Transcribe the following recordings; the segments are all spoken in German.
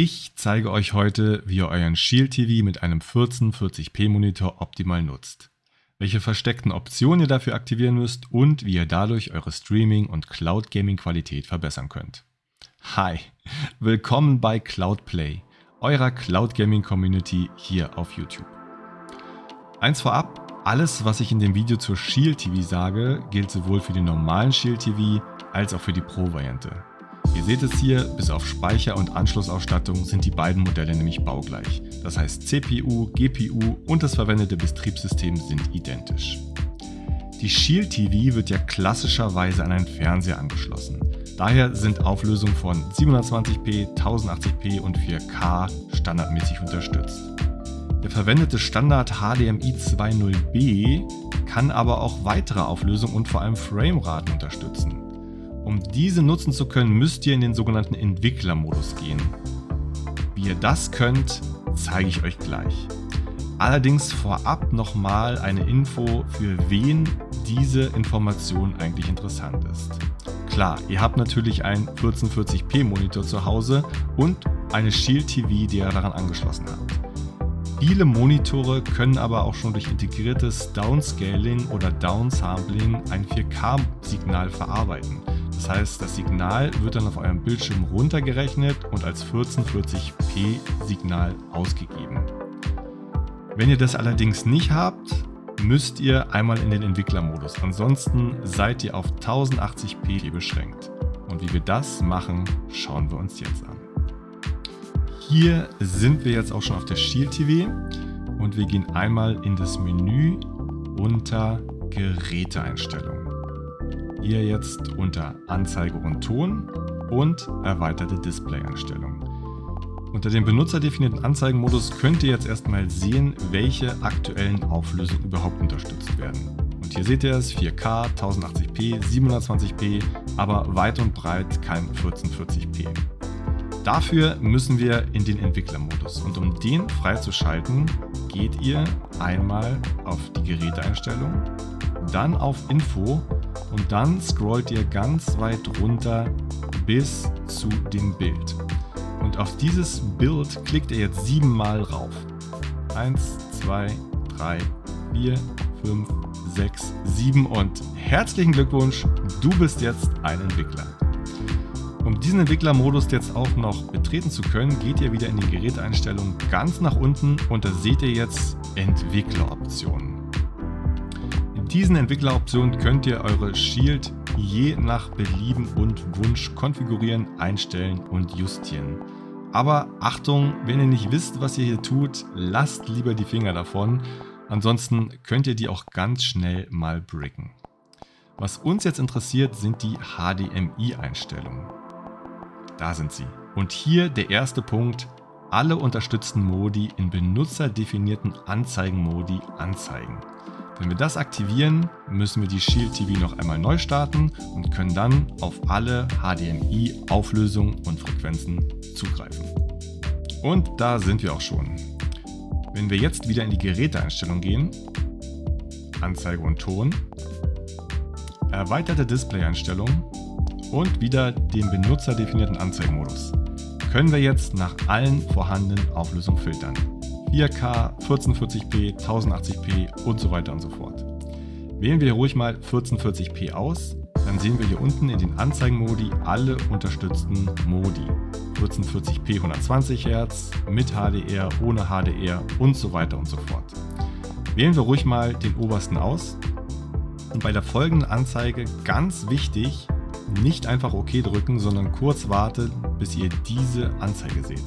Ich zeige euch heute, wie ihr euren Shield TV mit einem 1440p Monitor optimal nutzt, welche versteckten Optionen ihr dafür aktivieren müsst und wie ihr dadurch eure Streaming- und Cloud Gaming Qualität verbessern könnt. Hi, willkommen bei Cloudplay, eurer Cloud Gaming Community hier auf YouTube. Eins vorab, alles was ich in dem Video zur Shield TV sage, gilt sowohl für den normalen Shield TV als auch für die Pro-Variante. Ihr seht es hier, bis auf Speicher und Anschlussausstattung sind die beiden Modelle nämlich baugleich. Das heißt CPU, GPU und das verwendete Betriebssystem sind identisch. Die Shield TV wird ja klassischerweise an einen Fernseher angeschlossen. Daher sind Auflösungen von 720p, 1080p und 4K standardmäßig unterstützt. Der verwendete Standard HDMI 2.0b kann aber auch weitere Auflösungen und vor allem Frameraten unterstützen. Um diese nutzen zu können, müsst ihr in den sogenannten Entwicklermodus gehen. Wie ihr das könnt, zeige ich euch gleich. Allerdings vorab nochmal eine Info, für wen diese Information eigentlich interessant ist. Klar, ihr habt natürlich einen 1440p Monitor zu Hause und eine Shield TV, die ihr daran angeschlossen habt. Viele Monitore können aber auch schon durch integriertes Downscaling oder Downsampling ein 4K-Signal verarbeiten. Das heißt, das Signal wird dann auf eurem Bildschirm runtergerechnet und als 1440p Signal ausgegeben. Wenn ihr das allerdings nicht habt, müsst ihr einmal in den Entwicklermodus. Ansonsten seid ihr auf 1080p beschränkt. Und wie wir das machen, schauen wir uns jetzt an. Hier sind wir jetzt auch schon auf der Shield TV und wir gehen einmal in das Menü unter Geräteeinstellungen. Hier jetzt unter Anzeige und Ton und erweiterte Displayeinstellungen. Unter dem benutzerdefinierten Anzeigenmodus könnt ihr jetzt erstmal sehen, welche aktuellen Auflösungen überhaupt unterstützt werden. Und hier seht ihr es, 4K, 1080p, 720p, aber weit und breit kein 1440p. Dafür müssen wir in den Entwicklermodus und um den freizuschalten, geht ihr einmal auf die Geräteeinstellung, dann auf Info und dann scrollt ihr ganz weit runter bis zu dem Bild. Und auf dieses Bild klickt ihr jetzt siebenmal rauf. 1, 2, 3, 4, 5, 6, 7 und herzlichen Glückwunsch, du bist jetzt ein Entwickler. Um diesen Entwicklermodus jetzt auch noch betreten zu können, geht ihr wieder in die Geräteinstellungen ganz nach unten und da seht ihr jetzt Entwickleroptionen diesen Entwickleroptionen könnt ihr eure Shield je nach Belieben und Wunsch konfigurieren, einstellen und justieren. Aber Achtung, wenn ihr nicht wisst, was ihr hier tut, lasst lieber die Finger davon. Ansonsten könnt ihr die auch ganz schnell mal bricken. Was uns jetzt interessiert, sind die HDMI-Einstellungen. Da sind sie. Und hier der erste Punkt, alle unterstützten Modi in benutzerdefinierten Anzeigenmodi anzeigen. Wenn wir das aktivieren, müssen wir die Shield TV noch einmal neu starten und können dann auf alle HDMI-Auflösungen und Frequenzen zugreifen. Und da sind wir auch schon. Wenn wir jetzt wieder in die Geräteeinstellung gehen, Anzeige und Ton, erweiterte Display-Einstellung und wieder den benutzerdefinierten Anzeigemodus, können wir jetzt nach allen vorhandenen Auflösungen filtern. 4K, 1440p, 1080p und so weiter und so fort. Wählen wir ruhig mal 1440p aus, dann sehen wir hier unten in den Anzeigenmodi alle unterstützten Modi. 1440p 120 Hz, mit HDR, ohne HDR und so weiter und so fort. Wählen wir ruhig mal den obersten aus und bei der folgenden Anzeige ganz wichtig, nicht einfach OK drücken, sondern kurz warten, bis ihr diese Anzeige seht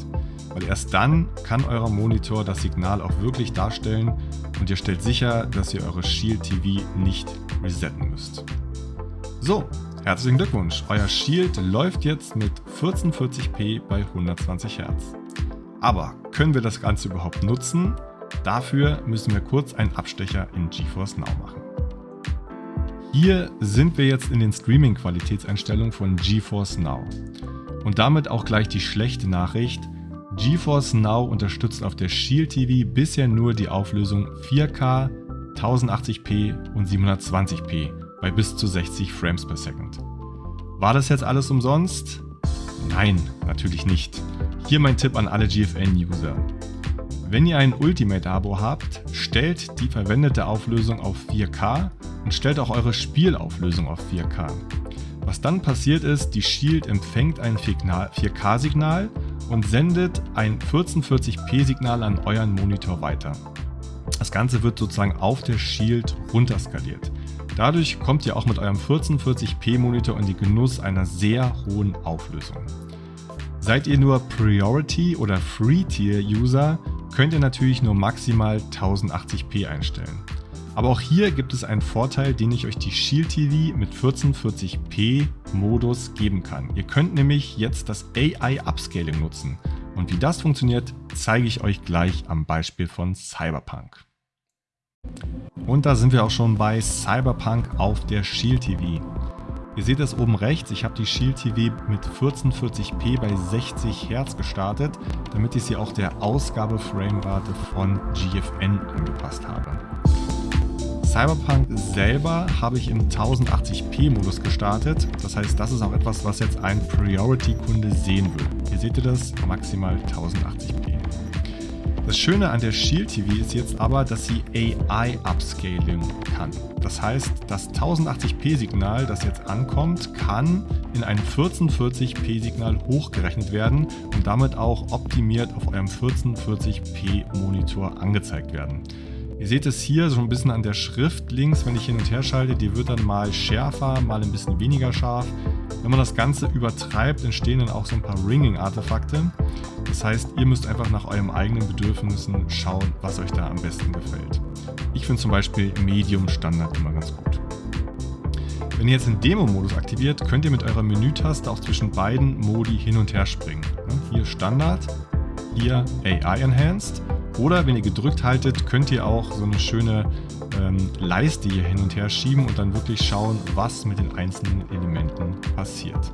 weil erst dann kann euer Monitor das Signal auch wirklich darstellen und ihr stellt sicher, dass ihr eure Shield TV nicht resetten müsst. So, herzlichen Glückwunsch, euer Shield läuft jetzt mit 1440p bei 120 Hz. Aber können wir das Ganze überhaupt nutzen? Dafür müssen wir kurz einen Abstecher in GeForce Now machen. Hier sind wir jetzt in den Streaming-Qualitätseinstellungen von GeForce Now. Und damit auch gleich die schlechte Nachricht, GeForce Now unterstützt auf der Shield TV bisher nur die Auflösung 4K, 1080p und 720p bei bis zu 60 Frames per Second. War das jetzt alles umsonst? Nein, natürlich nicht. Hier mein Tipp an alle GFN-User. Wenn ihr ein Ultimate-Abo habt, stellt die verwendete Auflösung auf 4K und stellt auch eure Spielauflösung auf 4K. Was dann passiert ist, die Shield empfängt ein 4K-Signal und sendet ein 1440p-Signal an euren Monitor weiter. Das Ganze wird sozusagen auf der Shield runterskaliert. Dadurch kommt ihr auch mit eurem 1440p Monitor in die Genuss einer sehr hohen Auflösung. Seid ihr nur Priority oder Free Tier User, könnt ihr natürlich nur maximal 1080p einstellen. Aber auch hier gibt es einen Vorteil, den ich euch die Shield TV mit 1440p Modus geben kann. Ihr könnt nämlich jetzt das AI Upscaling nutzen. Und wie das funktioniert, zeige ich euch gleich am Beispiel von Cyberpunk. Und da sind wir auch schon bei Cyberpunk auf der Shield TV. Ihr seht es oben rechts, ich habe die Shield TV mit 1440p bei 60 Hertz gestartet, damit ich sie auch der Ausgabeframerate von GFN angepasst habe. Cyberpunk selber habe ich im 1080p-Modus gestartet. Das heißt, das ist auch etwas, was jetzt ein Priority-Kunde sehen will. Hier seht ihr das, maximal 1080p. Das Schöne an der Shield TV ist jetzt aber, dass sie AI-Upscaling kann. Das heißt, das 1080p-Signal, das jetzt ankommt, kann in ein 1440p-Signal hochgerechnet werden und damit auch optimiert auf eurem 1440p-Monitor angezeigt werden. Ihr seht es hier so ein bisschen an der Schrift links, wenn ich hin und her schalte, die wird dann mal schärfer, mal ein bisschen weniger scharf. Wenn man das Ganze übertreibt, entstehen dann auch so ein paar Ringing-Artefakte. Das heißt, ihr müsst einfach nach euren eigenen Bedürfnissen schauen, was euch da am besten gefällt. Ich finde zum Beispiel Medium Standard immer ganz gut. Wenn ihr jetzt den Demo-Modus aktiviert, könnt ihr mit eurer Menütaste auch zwischen beiden Modi hin und her springen. Hier Standard, hier AI Enhanced oder wenn ihr gedrückt haltet, könnt ihr auch so eine schöne ähm, Leiste hier hin und her schieben und dann wirklich schauen, was mit den einzelnen Elementen passiert.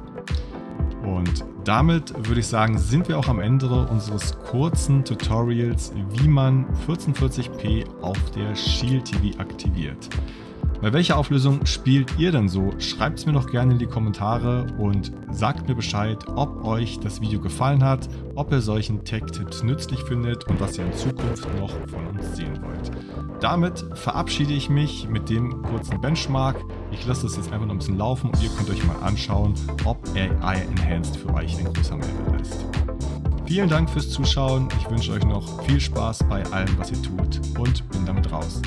Und damit würde ich sagen, sind wir auch am Ende unseres kurzen Tutorials, wie man 1440p auf der Shield TV aktiviert. Bei welcher Auflösung spielt ihr denn so? Schreibt es mir doch gerne in die Kommentare und sagt mir Bescheid, ob euch das Video gefallen hat, ob ihr solchen Tech-Tipps nützlich findet und was ihr in Zukunft noch von uns sehen wollt. Damit verabschiede ich mich mit dem kurzen Benchmark. Ich lasse das jetzt einfach noch ein bisschen laufen und ihr könnt euch mal anschauen, ob AI Enhanced für euch ein größer Mehrwert ist. Vielen Dank fürs Zuschauen. Ich wünsche euch noch viel Spaß bei allem, was ihr tut und bin damit raus.